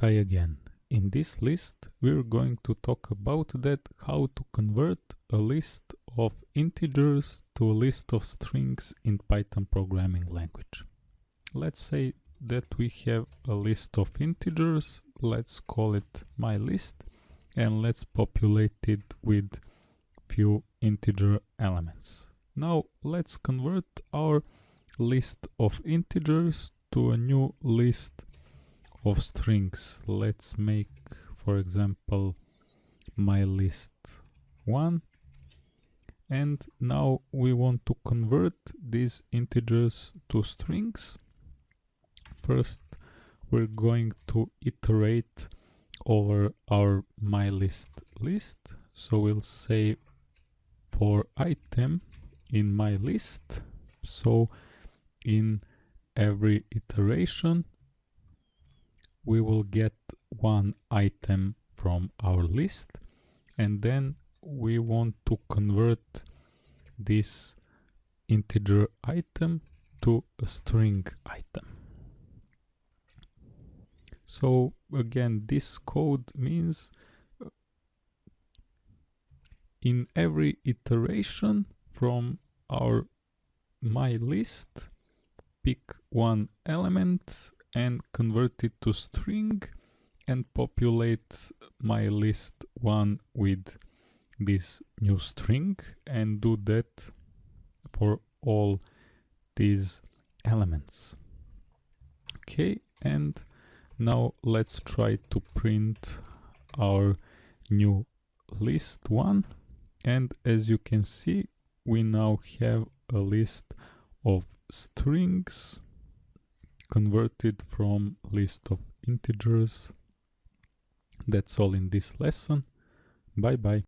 Hi again. In this list we're going to talk about that how to convert a list of integers to a list of strings in Python programming language. Let's say that we have a list of integers, let's call it my list and let's populate it with few integer elements. Now let's convert our list of integers to a new list of strings. Let's make for example my list 1 and now we want to convert these integers to strings. First we're going to iterate over our my list list. So we'll say for item in my list. So in every iteration we will get one item from our list and then we want to convert this integer item to a string item. So again, this code means uh, in every iteration from our my list, pick one element and convert it to string and populate my list one with this new string and do that for all these elements. Okay and now let's try to print our new list one. And as you can see we now have a list of strings converted from list of integers. That's all in this lesson. Bye bye.